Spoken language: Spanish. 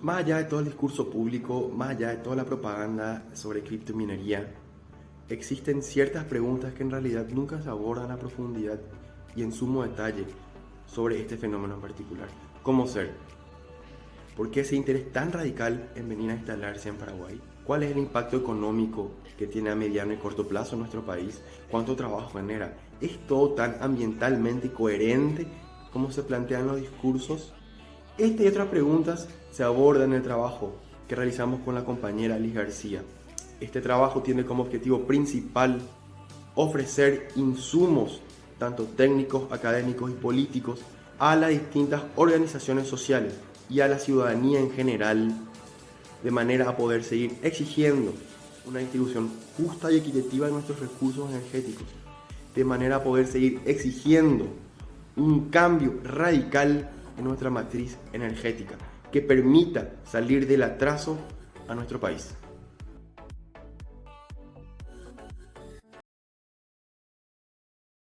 Más allá de todo el discurso público, más allá de toda la propaganda sobre criptominería, existen ciertas preguntas que en realidad nunca se abordan a profundidad y en sumo detalle sobre este fenómeno en particular. ¿Cómo ser? ¿Por qué ese interés tan radical en venir a instalarse en Paraguay? ¿Cuál es el impacto económico que tiene a mediano y corto plazo en nuestro país? ¿Cuánto trabajo genera? ¿Es todo tan ambientalmente coherente como se plantean los discursos? Esta y otras preguntas se abordan en el trabajo que realizamos con la compañera Liz García. Este trabajo tiene como objetivo principal ofrecer insumos, tanto técnicos, académicos y políticos, a las distintas organizaciones sociales y a la ciudadanía en general, de manera a poder seguir exigiendo una distribución justa y equitativa de nuestros recursos energéticos, de manera a poder seguir exigiendo un cambio radical en nuestra matriz energética que permita salir del atraso a nuestro país.